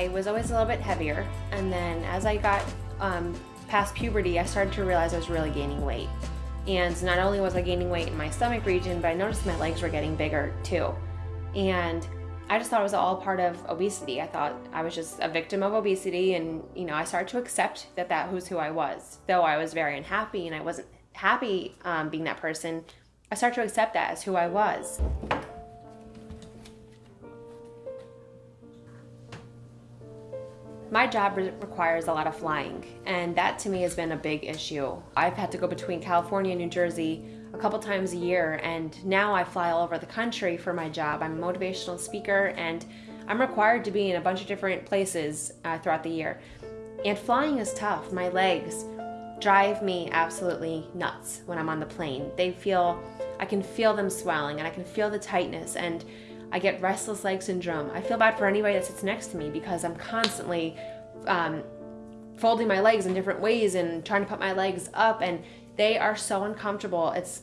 I was always a little bit heavier, and then as I got um, past puberty, I started to realize I was really gaining weight. And not only was I gaining weight in my stomach region, but I noticed my legs were getting bigger too. And I just thought it was all part of obesity. I thought I was just a victim of obesity, and you know, I started to accept that that was who I was. Though I was very unhappy and I wasn't happy um, being that person, I started to accept that as who I was. My job re requires a lot of flying, and that to me has been a big issue. I've had to go between California and New Jersey a couple times a year, and now I fly all over the country for my job. I'm a motivational speaker, and I'm required to be in a bunch of different places uh, throughout the year. And flying is tough. My legs drive me absolutely nuts when I'm on the plane. They feel, I can feel them swelling, and I can feel the tightness, and I get restless leg syndrome. I feel bad for anybody that sits next to me because I'm constantly um, folding my legs in different ways and trying to put my legs up and they are so uncomfortable. It's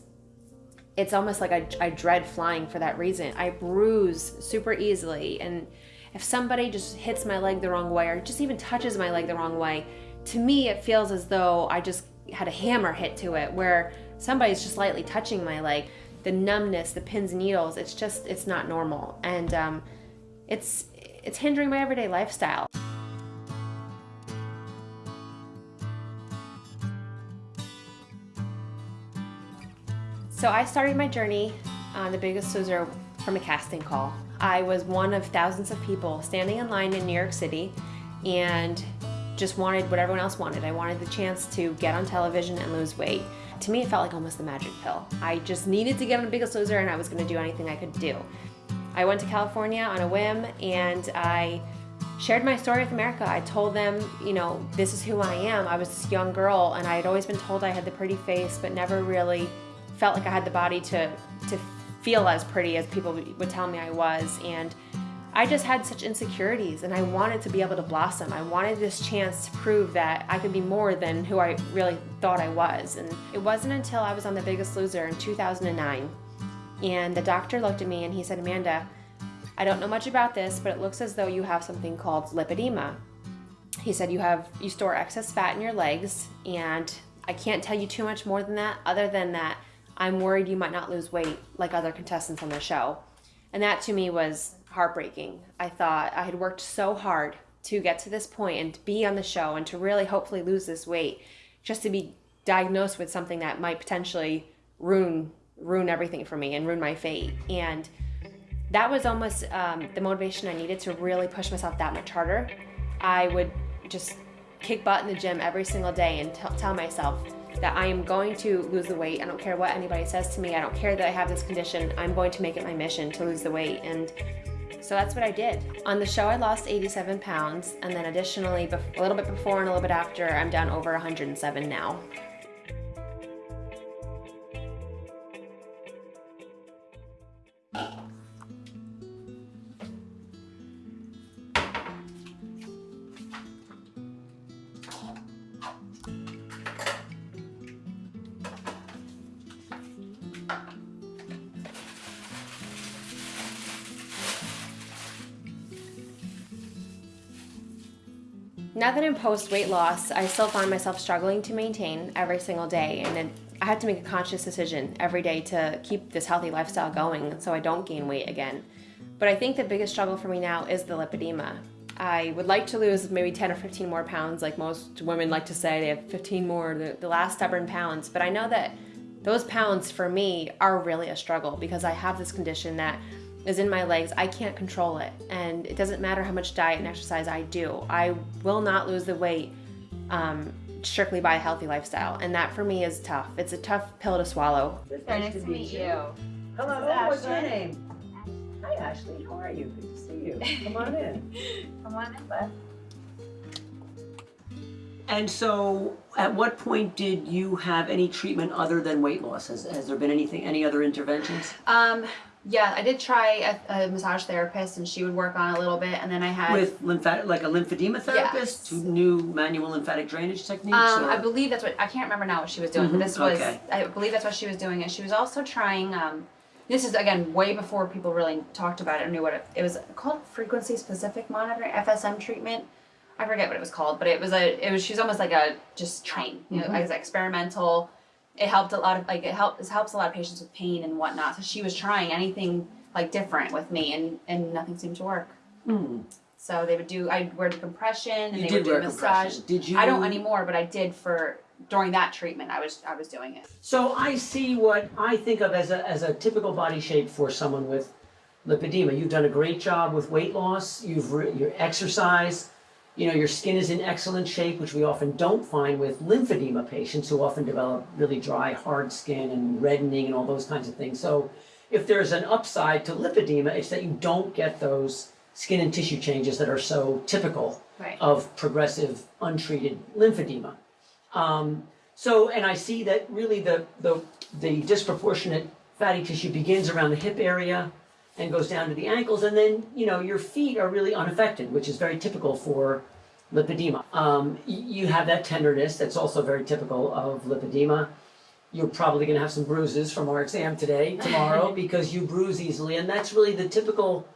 it's almost like I, I dread flying for that reason. I bruise super easily and if somebody just hits my leg the wrong way or just even touches my leg the wrong way, to me it feels as though I just had a hammer hit to it where somebody's just lightly touching my leg the numbness, the pins and needles, it's just, it's not normal. And um, it's, it's hindering my everyday lifestyle. So I started my journey on The Biggest Loser from a casting call. I was one of thousands of people standing in line in New York City and just wanted what everyone else wanted. I wanted the chance to get on television and lose weight. To me, it felt like almost the magic pill. I just needed to get on the Biggest Loser and I was gonna do anything I could do. I went to California on a whim and I shared my story with America. I told them, you know, this is who I am. I was this young girl and I had always been told I had the pretty face, but never really felt like I had the body to, to feel as pretty as people would tell me I was. And I just had such insecurities and I wanted to be able to blossom. I wanted this chance to prove that I could be more than who I really thought I was. And it wasn't until I was on The Biggest Loser in 2009 and the doctor looked at me and he said, Amanda, I don't know much about this, but it looks as though you have something called lipedema. He said you have you store excess fat in your legs and I can't tell you too much more than that other than that I'm worried you might not lose weight like other contestants on the show. And that to me was heartbreaking. I thought I had worked so hard to get to this point and be on the show and to really hopefully lose this weight just to be diagnosed with something that might potentially ruin ruin everything for me and ruin my fate and that was almost um, the motivation I needed to really push myself that much harder. I would just kick butt in the gym every single day and tell myself that I am going to lose the weight. I don't care what anybody says to me. I don't care that I have this condition. I'm going to make it my mission to lose the weight. And so that's what I did. On the show, I lost 87 pounds. And then additionally, a little bit before and a little bit after, I'm down over 107 now. Now that I'm post weight loss, I still find myself struggling to maintain every single day and it, I had to make a conscious decision every day to keep this healthy lifestyle going so I don't gain weight again. But I think the biggest struggle for me now is the lipedema. I would like to lose maybe 10 or 15 more pounds like most women like to say they have 15 more, the, the last stubborn pounds, but I know that those pounds for me are really a struggle because I have this condition that is in my legs, I can't control it. And it doesn't matter how much diet and exercise I do. I will not lose the weight um, strictly by a healthy lifestyle. And that for me is tough. It's a tough pill to swallow. Very nice, to meet you. you. Hello, what's your name? Hi Ashley, how are you? Good to see you. Come on in. Come on in, bud. And so, at what point did you have any treatment other than weight loss? Has, has there been anything, any other interventions? Um, yeah, I did try a, a, massage therapist, and she would work on it a little bit, and then I had with lymphatic, like a lymphedema therapist, yes. new manual lymphatic drainage techniques. Um, I believe that's what I can't remember now what she was doing, mm -hmm. but mm-hmm. this was okay. I believe that's what she was doing, and she was also trying um, this is again way before people really talked about it or knew what it, it was called frequency specific monitoring FSM treatment. I forget what it was called, but it was a it was she's almost like a just train, you know, as experimental. It helped a lot of like it helps it helps a lot of patients with pain and whatnot. So she was trying anything like different with me and and nothing seemed to work. Hmm. So they would do I'd wear the compression and You they did would do massage. compression. Did you- I don't anymore, but I did for during that treatment. I was I was doing it. So I see what I think of as a, as a typical body shape for someone with lipedema. You've done a great job with weight loss. You've re- your exercise. You know your skin is in excellent shape, which we often don't find with lymphedema patients who often develop really dry, hard skin and reddening and all those kinds of things. So if there's an upside to lymphedema, it's that you don't get those skin and tissue changes that are so typical Right. of progressive untreated lymphedema. Um, so, and I see that really the, the, the disproportionate fatty tissue begins around the hip area and goes down to the ankles, and then, you know, your feet are really unaffected, which is very typical for lipedema. Um, you have that tenderness that's also very typical of lipedema. You're probably going to have some bruises from our exam today, tomorrow, because you bruise easily, and that's really the typical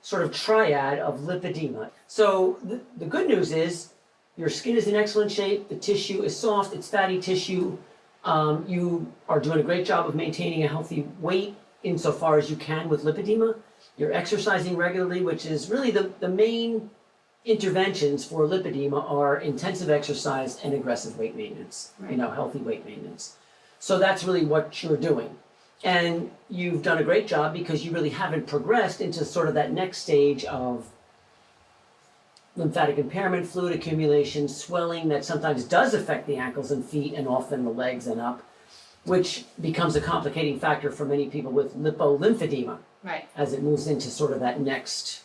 sort of triad of lipedema. So the, the good news is your skin is in excellent shape, the tissue is soft, it's fatty tissue. Um, you are doing a great job of maintaining a healthy weight insofar as you can with lipedema. You're exercising regularly, which is really the, the main interventions for lipedema are intensive exercise and aggressive weight maintenance, you know, healthy weight maintenance. So that's really what you're doing. And you've done a great job because you really haven't progressed into sort of that next stage of lymphatic impairment, fluid accumulation, swelling that sometimes does affect the ankles and feet and often the legs and up, which becomes a complicating factor for many people with lipolymphedema Right. as it moves into sort of that next,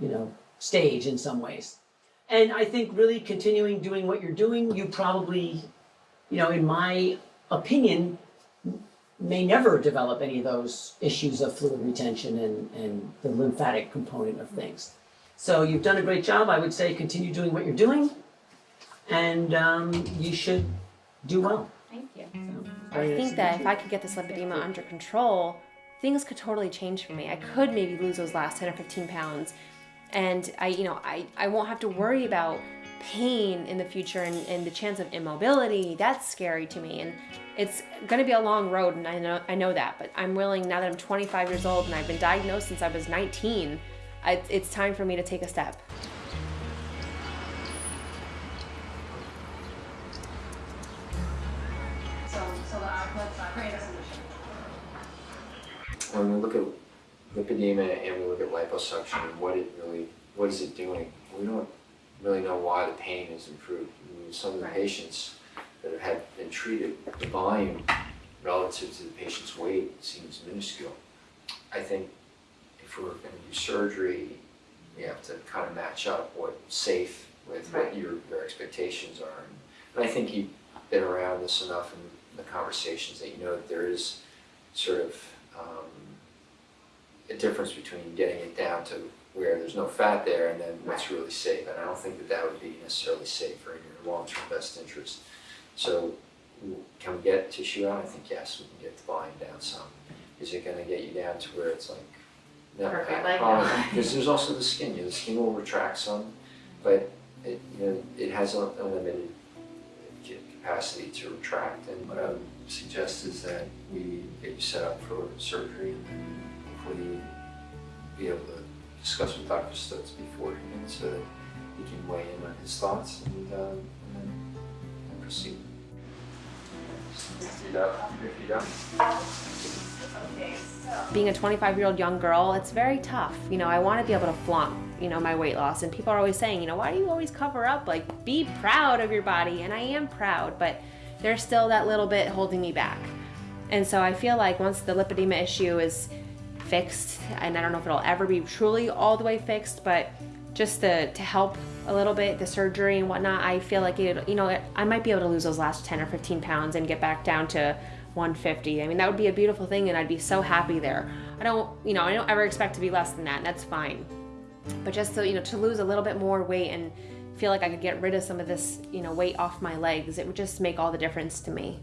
you know, stage in some ways. And I think really continuing doing what you're doing, you probably, you know, in my opinion, may never develop any of those issues of fluid retention and, and the lymphatic component of things. So you've done a great job. I would say continue doing what you're doing, and um, you should do well. Thank you. I think that if I could get this lipedema under control, things could totally change for me. I could maybe lose those last 10 or 15 pounds. And I, you know, I, I won't have to worry about pain in the future and, and the chance of immobility. That's scary to me. And it's gonna be a long road and I know I know that, but I'm willing now that I'm 25 years old and I've been diagnosed since I was 19, I, it's time for me to take a step. So, the outlet's not great. when we look at lipedema and we look at liposuction and what it really, what is it doing, we don't really know why the pain has improved. I mean, some of the Right. patients that have had been treated, the volume relative to the patient's weight seems minuscule. I think if we're gonna do surgery, we have to kind of match up what's safe with what your, your expectations are. And I think you've been around this enough the conversations that you know that there is sort of um, a difference between getting it down to where there's no fat there and then what's really safe. And I don't think that that would be necessarily safe or in your long-term best interest. So can we get tissue out? I think yes, we can get the volume down some. Is it gonna get you down to where it's like, no, Perfect, I- like- probably- because there's also the skin, you know, the skin will retract some, but it, you know, it has a a limited capacity to retract. And what I would suggest is that we get you set up for surgery and then hopefully be able to discuss with Dr. Stutz beforehand so that he can weigh in on his thoughts and, uh, and then proceed. Feet up, your feet up. Being a 25 year old young girl, it's very tough. You know, I want to be able to flaunt, you know, my weight loss. And people are always saying, you know, why do you always cover up? Like, be proud of your body. And I am proud, but there's still that little bit holding me back. And so I feel like once the lipedema issue is fixed, and I don't know if it'll ever be truly all the way fixed, but just to, to help a little bit, the surgery and whatnot, I feel like it, you know, I might be able to lose those last 10 or 15 pounds and get back down to 150. I mean, that would be a beautiful thing, and I'd be so happy there. I don't, you know, I don't ever expect to be less than that, and that's fine. But just so, you know, to lose a little bit more weight and feel like I could get rid of some of this, you know, weight off my legs, it would just make all the difference to me.